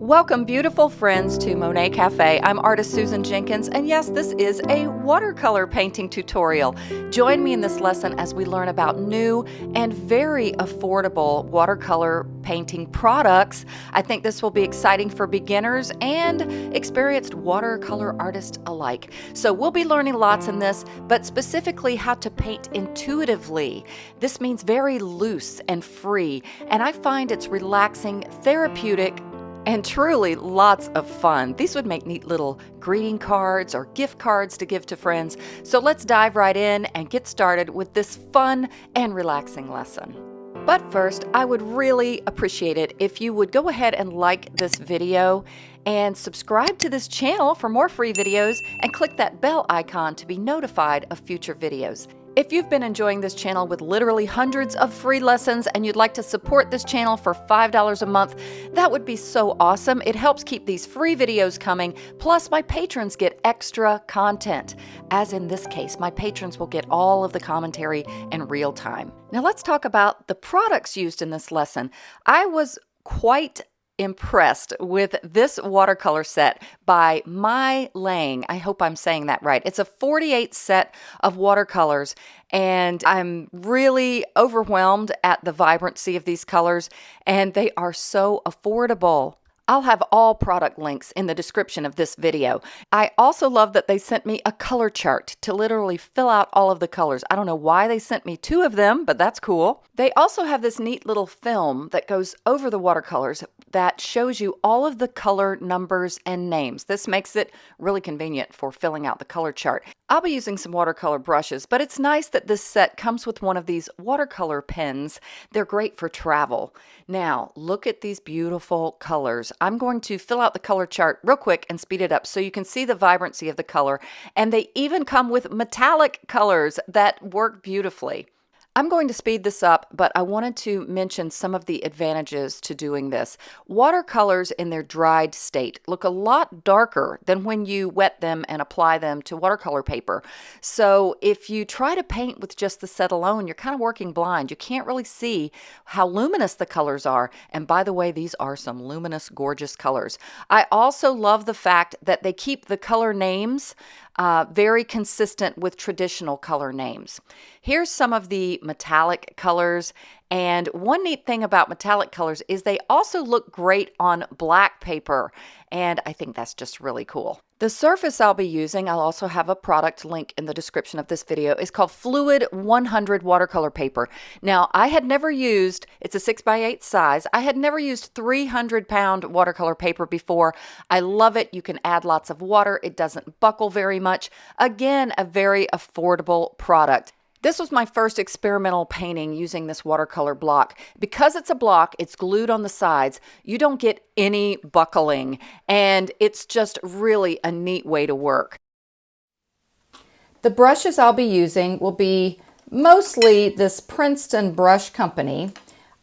Welcome, beautiful friends, to Monet Cafe. I'm artist Susan Jenkins, and yes, this is a watercolor painting tutorial. Join me in this lesson as we learn about new and very affordable watercolor painting products. I think this will be exciting for beginners and experienced watercolor artists alike. So, we'll be learning lots in this, but specifically how to paint intuitively. This means very loose and free, and I find it's relaxing, therapeutic, and truly lots of fun. These would make neat little greeting cards or gift cards to give to friends. So let's dive right in and get started with this fun and relaxing lesson. But first, I would really appreciate it if you would go ahead and like this video and subscribe to this channel for more free videos and click that bell icon to be notified of future videos. If you've been enjoying this channel with literally hundreds of free lessons and you'd like to support this channel for $5 a month, that would be so awesome. It helps keep these free videos coming, plus my patrons get extra content. As in this case, my patrons will get all of the commentary in real time. Now let's talk about the products used in this lesson. I was quite impressed with this watercolor set by Meiliang. I hope I'm saying that right. It's a 48 set of watercolors, and I'm really overwhelmed at the vibrancy of these colors, and they are so affordable. I'll have all product links in the description of this video. I also love that they sent me a color chart to literally fill out all of the colors. I don't know why they sent me two of them, but that's cool. They also have this neat little film that goes over the watercolors that shows you all of the color numbers and names. This makes it really convenient for filling out the color chart. I'll be using some watercolor brushes, but it's nice that this set comes with one of these watercolor pens. They're great for travel. Now, look at these beautiful colors. I'm going to fill out the color chart real quick and speed it up so you can see the vibrancy of the color. And they even come with metallic colors that work beautifully. I'm going to speed this up, but I wanted to mention some of the advantages to doing this. Watercolors in their dried state look a lot darker than when you wet them and apply them to watercolor paper. So if you try to paint with just the set alone, you're kind of working blind. You can't really see how luminous the colors are. And by the way, these are some luminous, gorgeous colors. I also love the fact that they keep the color names uh, very consistent with traditional color names. Here's some of the metallic colors. And one neat thing about metallic colors is they also look great on black paper. And I think that's just really cool. The surface I'll be using, I'll also have a product link in the description of this video, is called Fluid 100 watercolor paper. Now, I had never used, it's a 6 by 8 size, I had never used 300 pound watercolor paper before. I love it. You can add lots of water. It doesn't buckle very much. Again, a very affordable product. This was my first experimental painting using this watercolor block. Because it's a block, it's glued on the sides, you don't get any buckling, and it's just really a neat way to work. The brushes I'll be using will be mostly this Princeton Brush Company.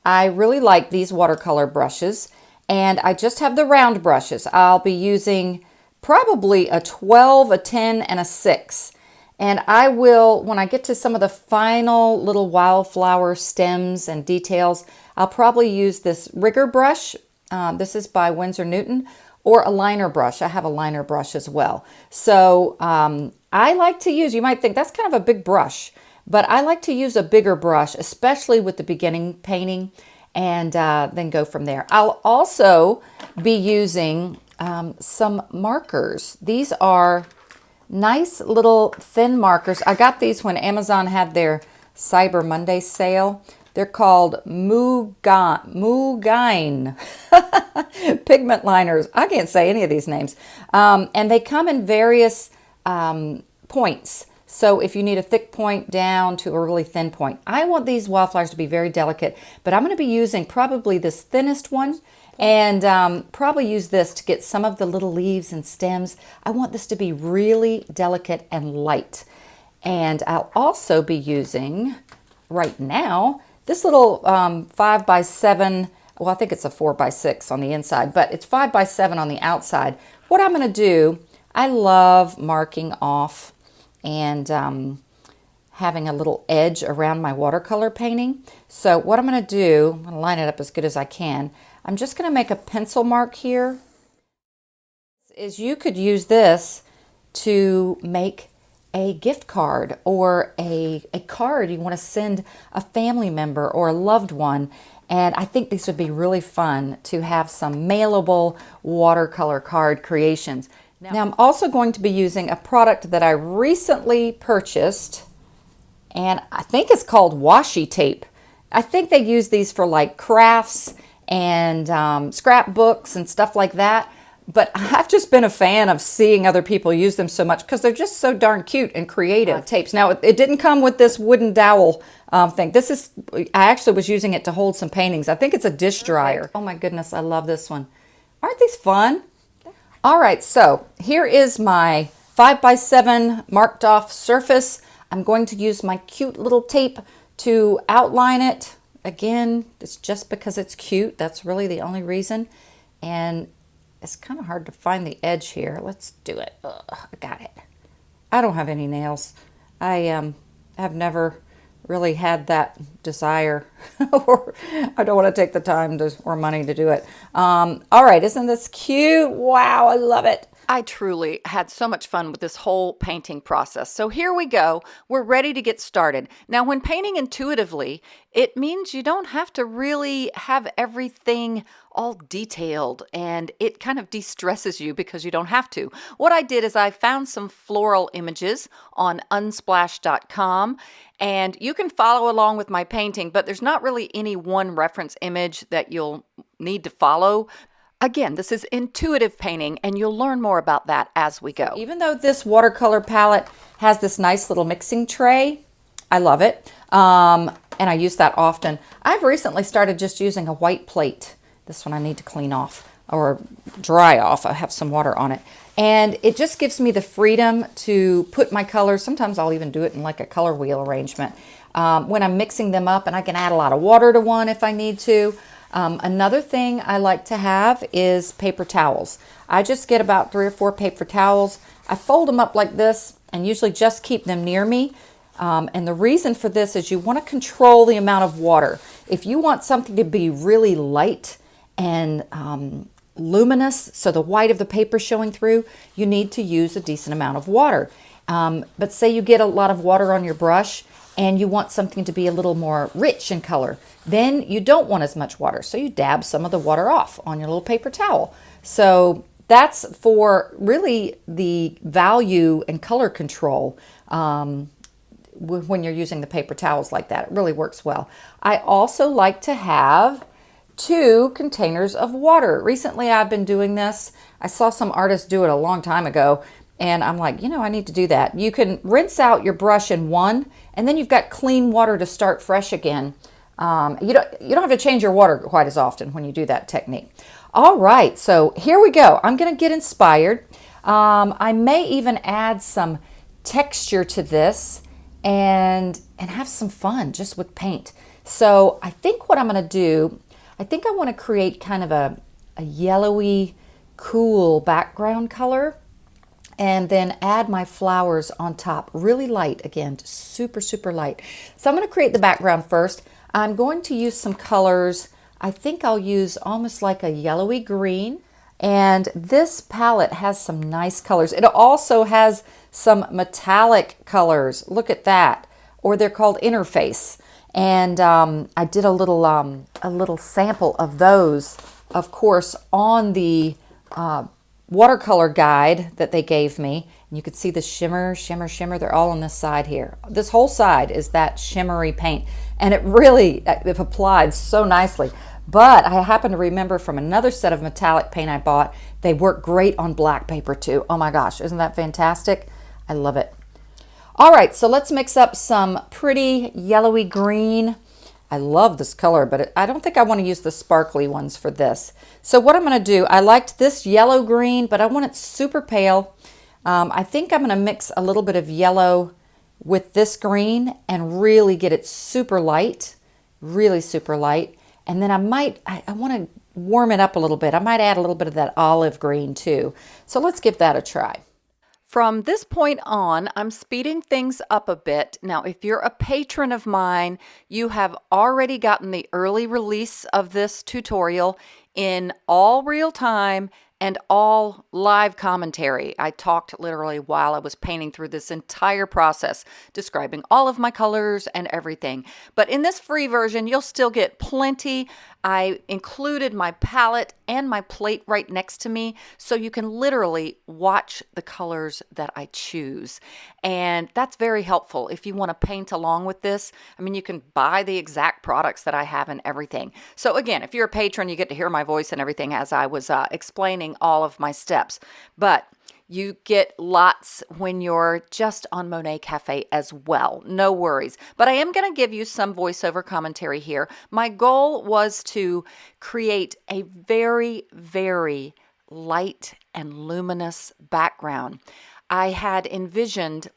I really like these watercolor brushes, and I just have the round brushes. I'll be using probably a 12, a 10, and a 6. And I will, when I get to some of the final little wildflower stems and details, I'll probably use this rigger brush. Uh, this is by Winsor Newton or a liner brush. I have a liner brush as well. So um, I like to use, you might think that's kind of a big brush, but I like to use a bigger brush, especially with the beginning painting and uh, then go from there. I'll also be using um, some markers. These are Nice little thin markers. I got these when Amazon had their Cyber Monday sale. They're called Mugine, pigment liners. I can't say any of these names. Um, and they come in various um, points. So if you need a thick point down to a really thin point. I want these wildflowers to be very delicate, but I'm going to be using probably this thinnest one and um, probably use this to get some of the little leaves and stems. I want this to be really delicate and light. And I'll also be using, right now, this little um, 5 by 7 well, I think it's a 4 by 6 on the inside, but it's 5 by 7 on the outside. What I'm going to do, I love marking off and um, having a little edge around my watercolor painting. So what I'm going to do, I'm going to line it up as good as I can. I'm just going to make a pencil mark here is you could use this to make a gift card or a, a card you want to send a family member or a loved one. And I think these would be really fun to have some mailable watercolor card creations. Now, now I'm also going to be using a product that I recently purchased and I think it's called washi tape. I think they use these for like crafts and um, scrapbooks and stuff like that but I've just been a fan of seeing other people use them so much because they're just so darn cute and creative. Tapes. Now, it didn't come with this wooden dowel um, thing. This is, I actually was using it to hold some paintings. I think it's a dish dryer. Oh my goodness, I love this one. Aren't these fun? All right, so here is my 5 by 7 marked off surface. I'm going to use my cute little tape to outline it. Again, it's just because it's cute. That's really the only reason. And it's kind of hard to find the edge here. Let's do it. Ugh, I got it. I don't have any nails. I um, have never really had that desire or I don't want to take the time to, or money to do it. Um, all right, isn't this cute? Wow, I love it. I truly had so much fun with this whole painting process. So here we go. We're ready to get started. Now, when painting intuitively, it means you don't have to really have everything all detailed and it kind of de-stresses you because you don't have to. What I did is I found some floral images on unsplash.com and you can follow along with my painting, but there's not really any one reference image that you'll need to follow Again, this is intuitive painting and you'll learn more about that as we go. Even though this watercolor palette has this nice little mixing tray, I love it. Um, and I use that often. I've recently started just using a white plate. This one I need to clean off or dry off. I have some water on it. And it just gives me the freedom to put my colors. Sometimes I'll even do it in like a color wheel arrangement um, when I'm mixing them up and I can add a lot of water to one if I need to. Um, another thing I like to have is paper towels. I just get about three or four paper towels. I fold them up like this and usually just keep them near me. Um, and the reason for this is you want to control the amount of water. If you want something to be really light and um, luminous, so the white of the paper showing through, you need to use a decent amount of water. Um, but say you get a lot of water on your brush and you want something to be a little more rich in color, then you don't want as much water. So you dab some of the water off on your little paper towel. So that's for really the value and color control um, when you're using the paper towels like that. It really works well. I also like to have two containers of water. Recently I've been doing this. I saw some artists do it a long time ago and I'm like, you know, I need to do that. You can rinse out your brush in one, and then you've got clean water to start fresh again. Um, you, don't, you don't have to change your water quite as often when you do that technique. All right, so here we go. I'm going to get inspired. Um, I may even add some texture to this and, and have some fun just with paint. So I think what I'm going to do, I think I want to create kind of a, a yellowy, cool background color and then add my flowers on top. Really light again super super light. So I'm going to create the background first. I'm going to use some colors. I think I'll use almost like a yellowy green. And this palette has some nice colors. It also has some metallic colors. Look at that. Or they're called interface. And um, I did a little um, a little sample of those of course on the uh, watercolor guide that they gave me. And you can see the shimmer, shimmer, shimmer. They're all on this side here. This whole side is that shimmery paint. And it really, uh, it applied so nicely. But I happen to remember from another set of metallic paint I bought, they work great on black paper too. Oh my gosh, isn't that fantastic? I love it. All right, so let's mix up some pretty yellowy green I love this color, but I don't think I want to use the sparkly ones for this. So what I'm going to do, I liked this yellow green, but I want it super pale. Um, I think I'm going to mix a little bit of yellow with this green and really get it super light, really super light. And then I might, I, I want to warm it up a little bit. I might add a little bit of that olive green too. So let's give that a try. From this point on, I'm speeding things up a bit. Now, if you're a patron of mine, you have already gotten the early release of this tutorial in all real time and all live commentary. I talked literally while I was painting through this entire process, describing all of my colors and everything. But in this free version, you'll still get plenty. I included my palette and my plate right next to me so you can literally watch the colors that I choose. And that's very helpful if you want to paint along with this. I mean, you can buy the exact products that I have and everything. So again, if you're a patron, you get to hear my voice and everything as I was uh, explaining all of my steps. But you get lots when you're just on Monet Cafe as well. No worries. But I am going to give you some voiceover commentary here. My goal was to create a very, very light and luminous background. I had envisioned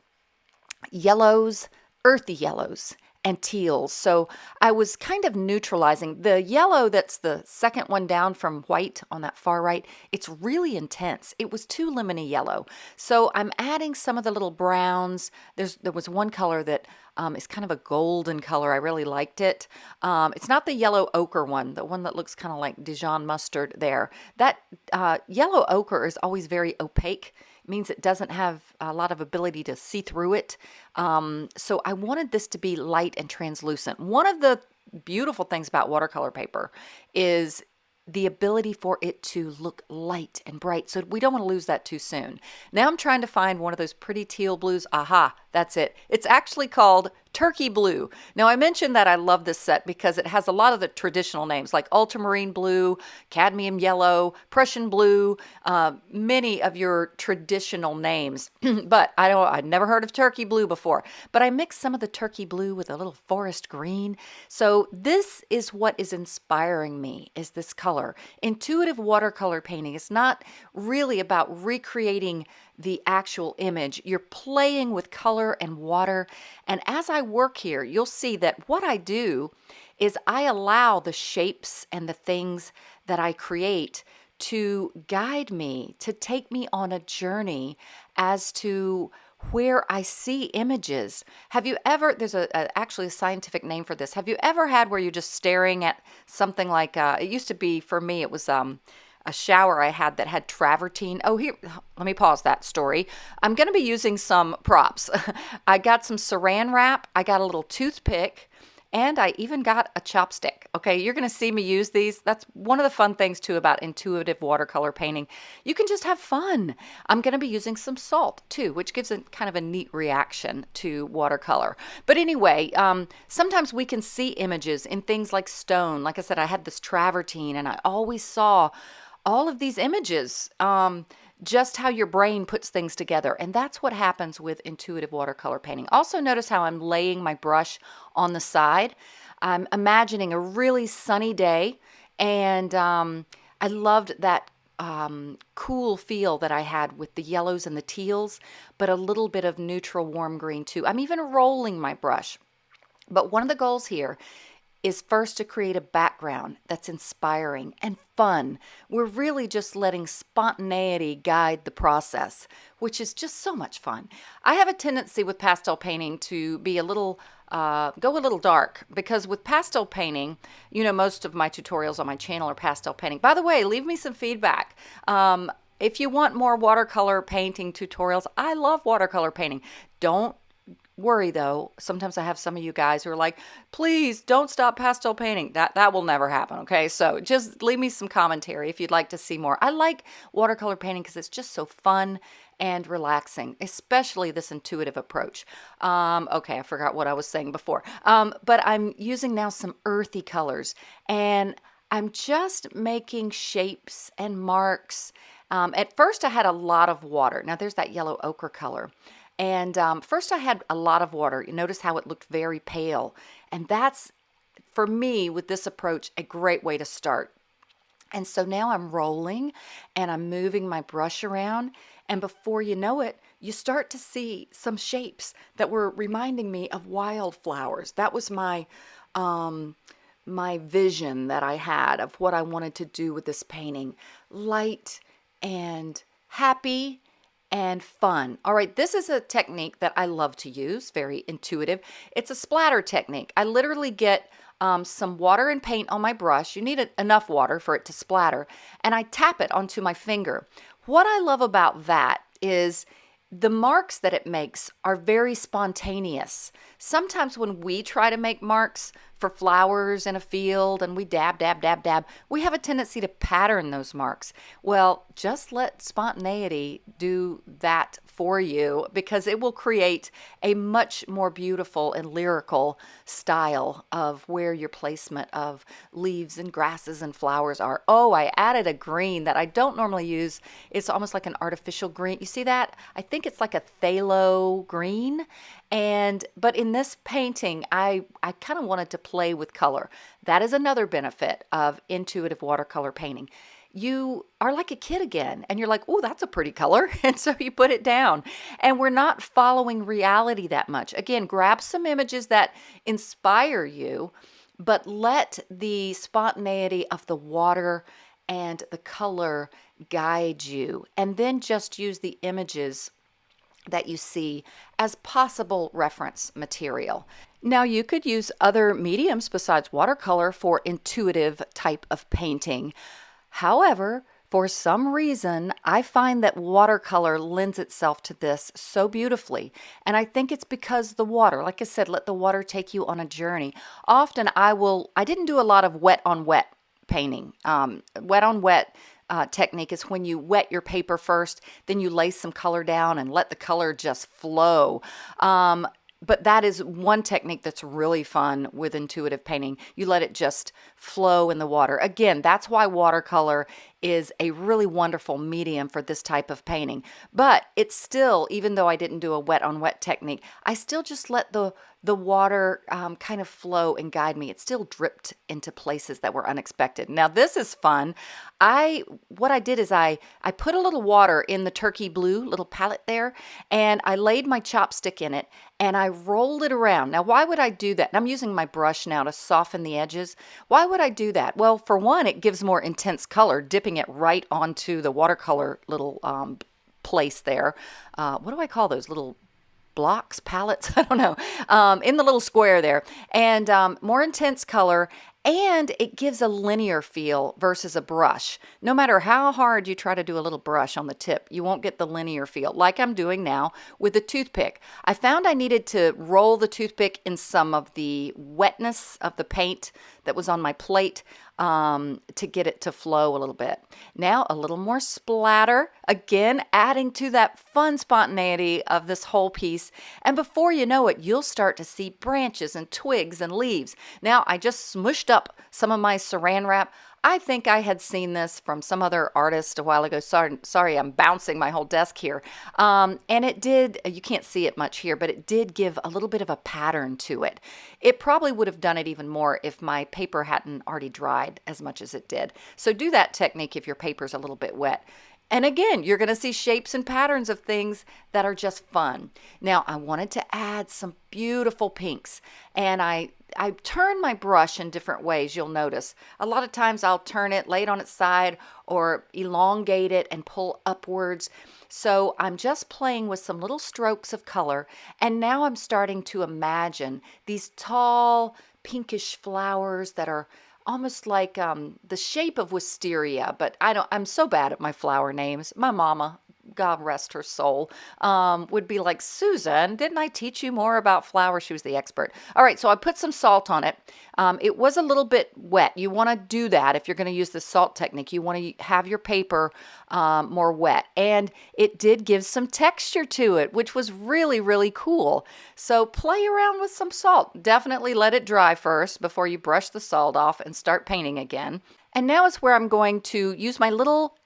yellows, earthy yellows, and teals. So I was kind of neutralizing. The yellow that's the second one down from white on that far right, it's really intense. It was too lemony yellow. So I'm adding some of the little browns. There's There was one color that um, is kind of a golden color. I really liked it. Um, it's not the yellow ochre one, the one that looks kind of like Dijon mustard there. That uh, yellow ochre is always very opaque means it doesn't have a lot of ability to see through it. Um, so I wanted this to be light and translucent. One of the beautiful things about watercolor paper is the ability for it to look light and bright. So we don't want to lose that too soon. Now I'm trying to find one of those pretty teal blues. Aha, that's it. It's actually called Turkey Blue. Now, I mentioned that I love this set because it has a lot of the traditional names like ultramarine blue, cadmium yellow, Prussian blue, uh, many of your traditional names. but I don't, I'd never heard of turkey blue before. But I mixed some of the turkey blue with a little forest green. So this is what is inspiring me is this color. Intuitive watercolor painting is not really about recreating the actual image. You're playing with color and water. And as I work here, you'll see that what I do is I allow the shapes and the things that I create to guide me, to take me on a journey as to where I see images. Have you ever, there's a, a, actually a scientific name for this. Have you ever had where you're just staring at something like, uh, it used to be for me, it was, um, a shower I had that had travertine. Oh, here, let me pause that story. I'm going to be using some props. I got some saran wrap, I got a little toothpick, and I even got a chopstick. Okay, you're going to see me use these. That's one of the fun things too about intuitive watercolor painting. You can just have fun. I'm going to be using some salt too, which gives a kind of a neat reaction to watercolor. But anyway, um, sometimes we can see images in things like stone. Like I said, I had this travertine and I always saw all of these images, um, just how your brain puts things together. And that's what happens with intuitive watercolor painting. Also notice how I'm laying my brush on the side. I'm imagining a really sunny day and um, I loved that um, cool feel that I had with the yellows and the teals, but a little bit of neutral warm green too. I'm even rolling my brush. But one of the goals here is first to create a background that's inspiring and fun. We're really just letting spontaneity guide the process, which is just so much fun. I have a tendency with pastel painting to be a little uh, go a little dark because with pastel painting, you know, most of my tutorials on my channel are pastel painting. By the way, leave me some feedback. Um, if you want more watercolor painting tutorials, I love watercolor painting. Don't worry though sometimes i have some of you guys who are like please don't stop pastel painting. That that will never happen okay? So just leave me some commentary if you'd like to see more. I like watercolor painting because it's just so fun and relaxing especially this intuitive approach. Um, okay i forgot what i was saying before. Um, but i'm using now some earthy colors and i'm just making shapes and marks. Um, at first i had a lot of water. Now there's that yellow ochre color and um, first I had a lot of water. You notice how it looked very pale. And that's, for me, with this approach, a great way to start. And so now I'm rolling and I'm moving my brush around. And before you know it, you start to see some shapes that were reminding me of wildflowers. That was my, um, my vision that I had of what I wanted to do with this painting. Light and happy and fun. All right, this is a technique that I love to use, very intuitive. It's a splatter technique. I literally get um, some water and paint on my brush. You need enough water for it to splatter. And I tap it onto my finger. What I love about that is the marks that it makes are very spontaneous. Sometimes when we try to make marks for flowers in a field and we dab, dab, dab, dab, we have a tendency to pattern those marks. Well, just let spontaneity do that for you because it will create a much more beautiful and lyrical style of where your placement of leaves and grasses and flowers are. Oh, I added a green that I don't normally use. It's almost like an artificial green. You see that? I think it's like a phthalo green. And but in this painting, I I kind of wanted to play with color. That is another benefit of intuitive watercolor painting you are like a kid again and you're like, oh, that's a pretty color. And so you put it down. And we're not following reality that much. Again, grab some images that inspire you, but let the spontaneity of the water and the color guide you. And then just use the images that you see as possible reference material. Now, you could use other mediums besides watercolor for intuitive type of painting. However, for some reason, I find that watercolor lends itself to this so beautifully. And I think it's because the water, like I said, let the water take you on a journey. Often I will, I didn't do a lot of wet on wet painting. Um, wet on wet uh, technique is when you wet your paper first, then you lay some color down and let the color just flow. Um, but that is one technique that's really fun with intuitive painting. You let it just flow in the water. Again, that's why watercolor is a really wonderful medium for this type of painting. But it's still, even though I didn't do a wet on wet technique, I still just let the the water um, kind of flow and guide me. It still dripped into places that were unexpected. Now this is fun. I what I did is I I put a little water in the turkey blue little palette there, and I laid my chopstick in it and I rolled it around. Now why would I do that? And I'm using my brush now to soften the edges. Why would I do that? Well, for one, it gives more intense color, dipping it right onto the watercolor little um, place there. Uh, what do I call those little blocks, palettes, I don't know, um, in the little square there. And um, more intense color and it gives a linear feel versus a brush. No matter how hard you try to do a little brush on the tip, you won't get the linear feel like I'm doing now with the toothpick. I found I needed to roll the toothpick in some of the wetness of the paint that was on my plate um, to get it to flow a little bit. Now a little more splatter, again adding to that fun spontaneity of this whole piece. And before you know it, you'll start to see branches and twigs and leaves. Now I just smushed up some of my saran wrap. I think I had seen this from some other artist a while ago. Sorry, sorry I'm bouncing my whole desk here. Um, and it did, you can't see it much here, but it did give a little bit of a pattern to it. It probably would have done it even more if my paper hadn't already dried as much as it did. So do that technique if your paper's a little bit wet. And again, you're going to see shapes and patterns of things that are just fun. Now, I wanted to add some beautiful pinks, and I I turn my brush in different ways, you'll notice. A lot of times I'll turn it, lay it on its side, or elongate it and pull upwards. So I'm just playing with some little strokes of color, and now I'm starting to imagine these tall, pinkish flowers that are almost like um, the shape of wisteria, but I don't. I'm so bad at my flower names. My mama, God rest her soul, um, would be like, Susan, didn't I teach you more about flowers? She was the expert. All right, so I put some salt on it. Um, it was a little bit wet. You want to do that if you're going to use the salt technique. You want to have your paper um, more wet. And it did give some texture to it, which was really, really cool. So play around with some salt. Definitely let it dry first before you brush the salt off and start painting again. And now is where I'm going to use my little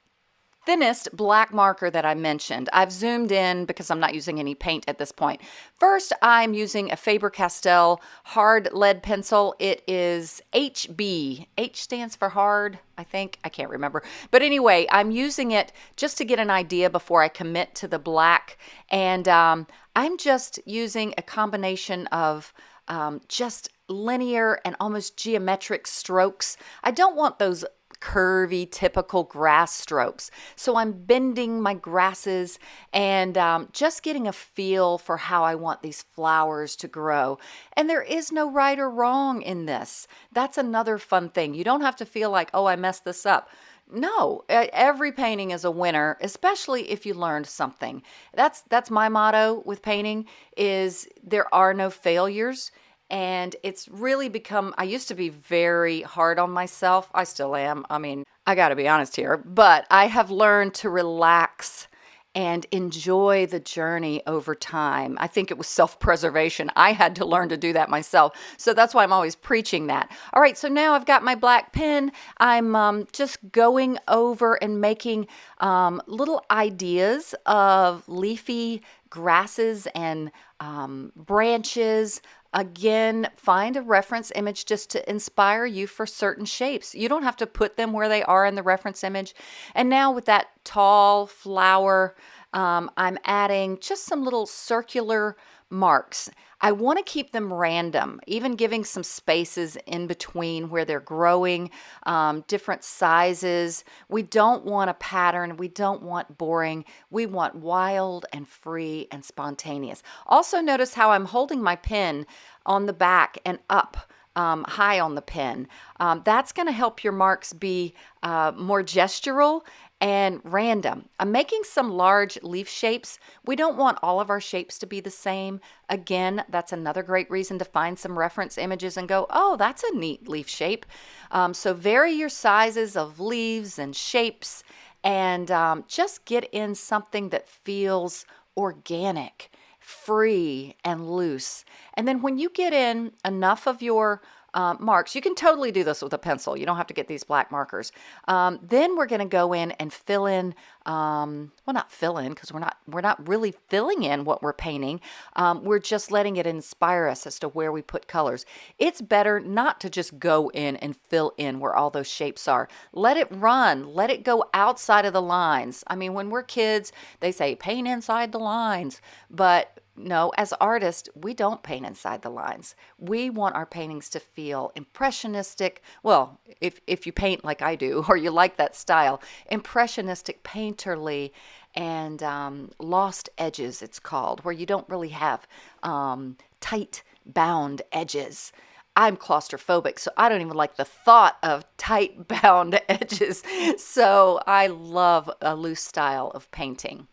thinnest black marker that I mentioned. I've zoomed in because I'm not using any paint at this point. First, I'm using a Faber-Castell hard lead pencil. It is HB. H stands for hard, I think. I can't remember. But anyway, I'm using it just to get an idea before I commit to the black. And um, I'm just using a combination of um, just linear and almost geometric strokes. I don't want those curvy, typical grass strokes. So I'm bending my grasses and um, just getting a feel for how I want these flowers to grow. And there is no right or wrong in this. That's another fun thing. You don't have to feel like, oh, I messed this up. No, every painting is a winner, especially if you learned something. That's that's my motto with painting is there are no failures and it's really become I used to be very hard on myself. I still am. I mean, I got to be honest here, but I have learned to relax and enjoy the journey over time. I think it was self preservation. I had to learn to do that myself. So that's why I'm always preaching that. All right, so now I've got my black pen. I'm um, just going over and making um, little ideas of leafy grasses and um, branches Again, find a reference image just to inspire you for certain shapes. You don't have to put them where they are in the reference image. And now with that tall flower, um, I'm adding just some little circular marks. I want to keep them random, even giving some spaces in between where they're growing, um, different sizes. We don't want a pattern. We don't want boring. We want wild and free and spontaneous. Also notice how I'm holding my pen on the back and up um, high on the pen. Um, that's going to help your marks be uh, more gestural and random. I'm making some large leaf shapes. We don't want all of our shapes to be the same. Again, that's another great reason to find some reference images and go, oh, that's a neat leaf shape. Um, so vary your sizes of leaves and shapes and um, just get in something that feels organic free and loose. And then when you get in enough of your uh, marks, you can totally do this with a pencil. You don't have to get these black markers. Um, then we're going to go in and fill in, um, well, not fill in because we're not we're not really filling in what we're painting. Um, we're just letting it inspire us as to where we put colors. It's better not to just go in and fill in where all those shapes are. Let it run. Let it go outside of the lines. I mean, when we're kids, they say paint inside the lines, but no, as artists, we don't paint inside the lines. We want our paintings to feel impressionistic. Well, if, if you paint like I do, or you like that style, impressionistic, painterly, and um, lost edges, it's called, where you don't really have um, tight bound edges. I'm claustrophobic, so I don't even like the thought of tight bound edges. So I love a loose style of painting.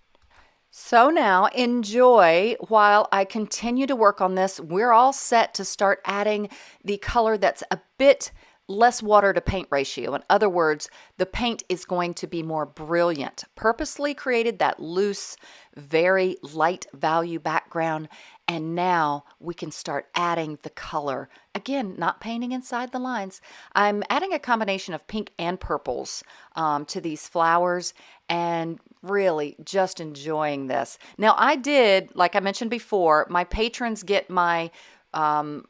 So now enjoy while I continue to work on this. We're all set to start adding the color that's a bit less water to paint ratio. In other words, the paint is going to be more brilliant. Purposely created that loose, very light value background and now we can start adding the color. Again, not painting inside the lines. I'm adding a combination of pink and purples um, to these flowers and really just enjoying this. Now I did, like I mentioned before, my patrons get my um,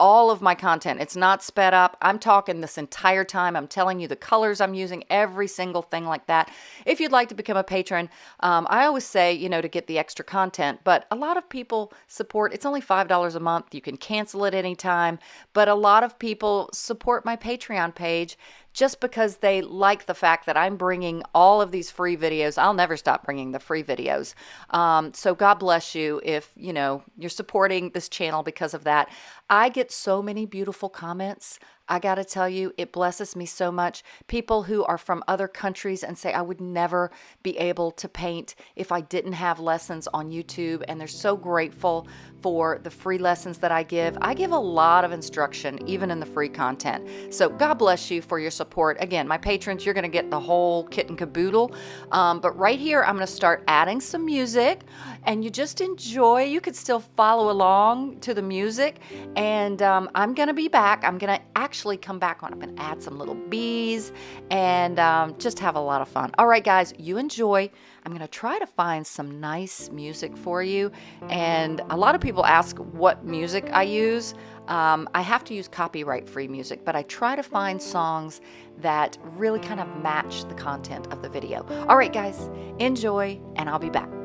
all of my content. It's not sped up. I'm talking this entire time. I'm telling you the colors I'm using, every single thing like that. If you'd like to become a patron, um, I always say, you know, to get the extra content, but a lot of people support, it's only $5 a month. You can cancel it anytime, but a lot of people support my Patreon page just because they like the fact that I'm bringing all of these free videos. I'll never stop bringing the free videos. Um, so God bless you if, you know, you're supporting this channel because of that. I get so many beautiful comments. I got to tell you, it blesses me so much. People who are from other countries and say, I would never be able to paint if I didn't have lessons on YouTube. And they're so grateful for the free lessons that I give. I give a lot of instruction, even in the free content. So God bless you for your support. Again, my patrons, you're going to get the whole kit and caboodle. Um, but right here, I'm going to start adding some music and you just enjoy. You could still follow along to the music. And um, I'm going to be back. I'm going to actually actually come back on. Going to add some little bees and um, just have a lot of fun. All right, guys, you enjoy. I'm going to try to find some nice music for you. And a lot of people ask what music I use. Um, I have to use copyright free music, but I try to find songs that really kind of match the content of the video. All right, guys, enjoy, and I'll be back.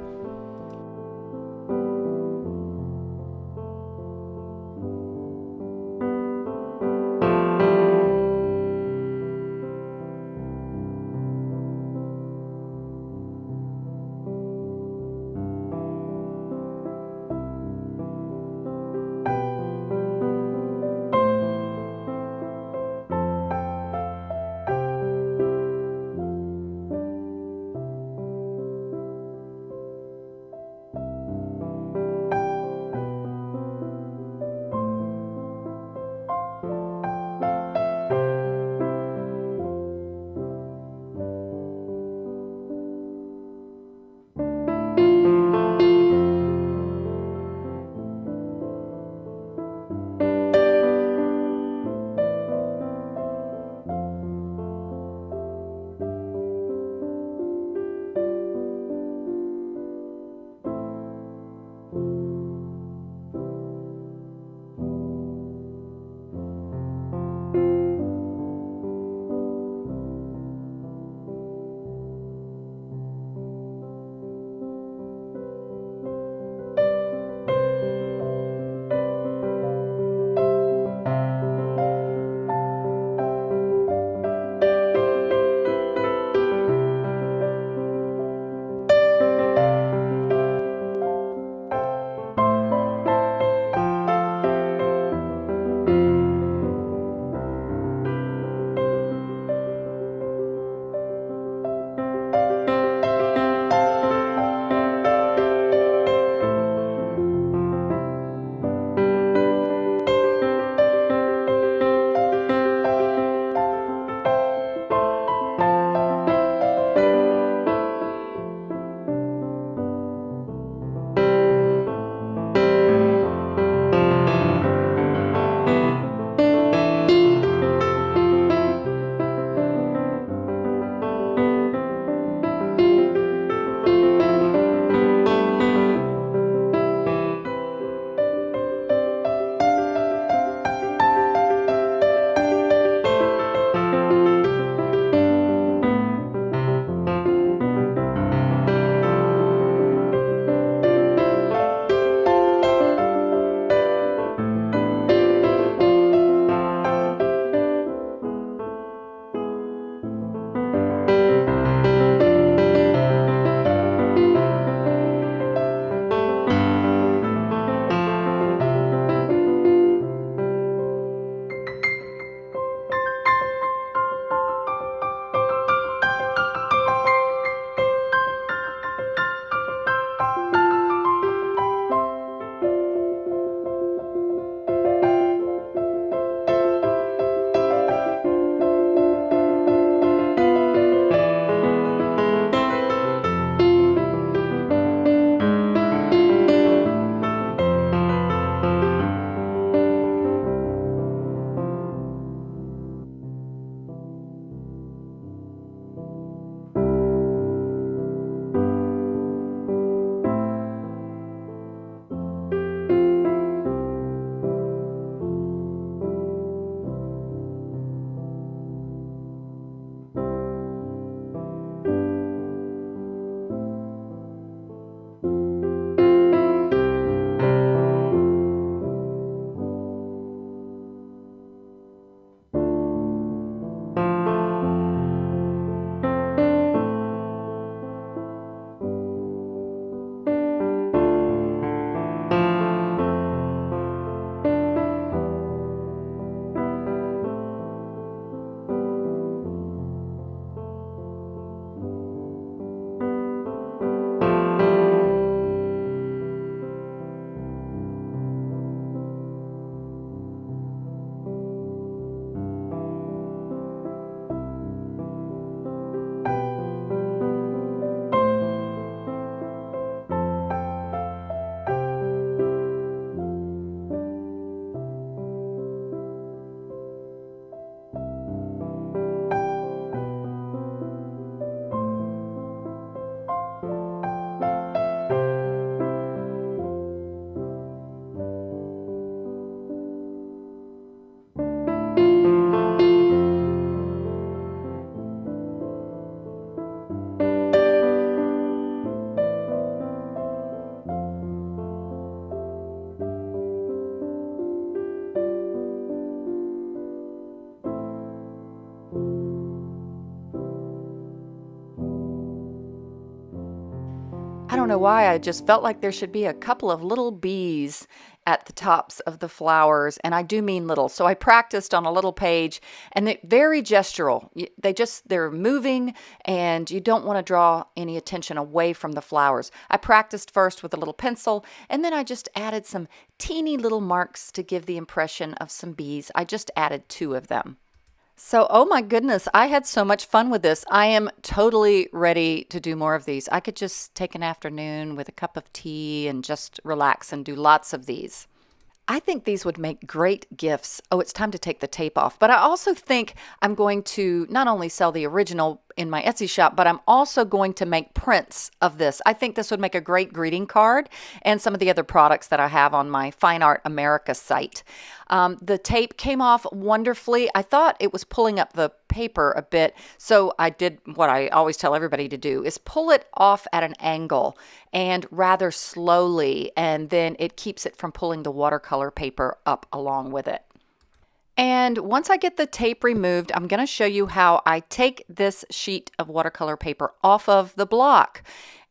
Know why, I just felt like there should be a couple of little bees at the tops of the flowers, and I do mean little. So I practiced on a little page, and they're very gestural. They just they're moving, and you don't want to draw any attention away from the flowers. I practiced first with a little pencil, and then I just added some teeny little marks to give the impression of some bees. I just added two of them. So, oh my goodness, I had so much fun with this. I am totally ready to do more of these. I could just take an afternoon with a cup of tea and just relax and do lots of these. I think these would make great gifts. Oh, it's time to take the tape off. But I also think I'm going to not only sell the original in my Etsy shop, but I'm also going to make prints of this. I think this would make a great greeting card and some of the other products that I have on my Fine Art America site. Um, the tape came off wonderfully. I thought it was pulling up the paper a bit, so I did what I always tell everybody to do is pull it off at an angle and rather slowly, and then it keeps it from pulling the watercolor paper up along with it. And once I get the tape removed, I'm going to show you how I take this sheet of watercolor paper off of the block.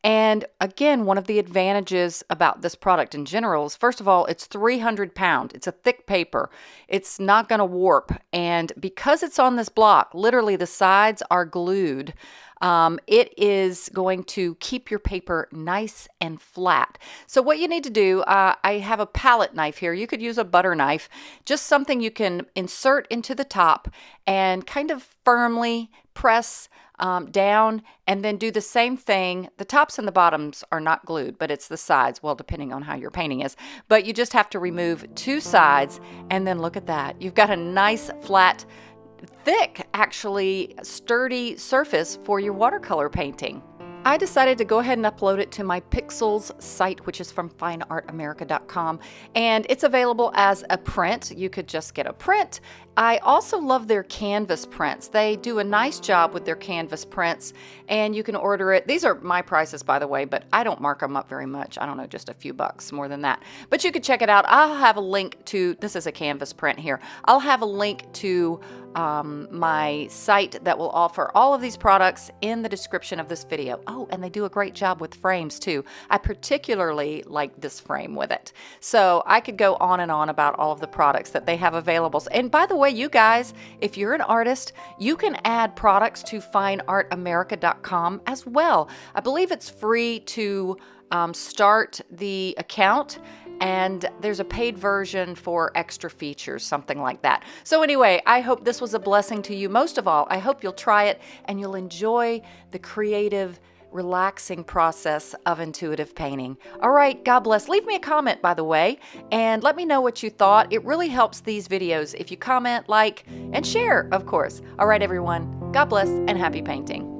And again, one of the advantages about this product in general is, first of all, it's 300 pound. It's a thick paper. It's not going to warp. And because it's on this block, literally the sides are glued. Um, it is going to keep your paper nice and flat. So what you need to do, uh, I have a palette knife here. You could use a butter knife, just something you can insert into the top and kind of firmly press um, down and then do the same thing. The tops and the bottoms are not glued, but it's the sides, well, depending on how your painting is. But you just have to remove two sides and then look at that. You've got a nice flat thick, actually sturdy surface for your watercolor painting. I decided to go ahead and upload it to my Pixels site, which is from fineartamerica.com, and it's available as a print. You could just get a print. I also love their canvas prints. They do a nice job with their canvas prints, and you can order it. These are my prices, by the way, but I don't mark them up very much. I don't know, just a few bucks more than that. But you could check it out. I'll have a link to, this is a canvas print here. I'll have a link to um, my site that will offer all of these products in the description of this video. Oh, and they do a great job with frames too. I particularly like this frame with it. So I could go on and on about all of the products that they have available. And by the way, you guys, if you're an artist, you can add products to fineartamerica.com as well. I believe it's free to um, start the account and there's a paid version for extra features, something like that. So anyway, I hope this was a blessing to you. Most of all, I hope you'll try it and you'll enjoy the creative, relaxing process of intuitive painting. All right, God bless. Leave me a comment, by the way, and let me know what you thought. It really helps these videos if you comment, like, and share, of course. All right, everyone, God bless and happy painting.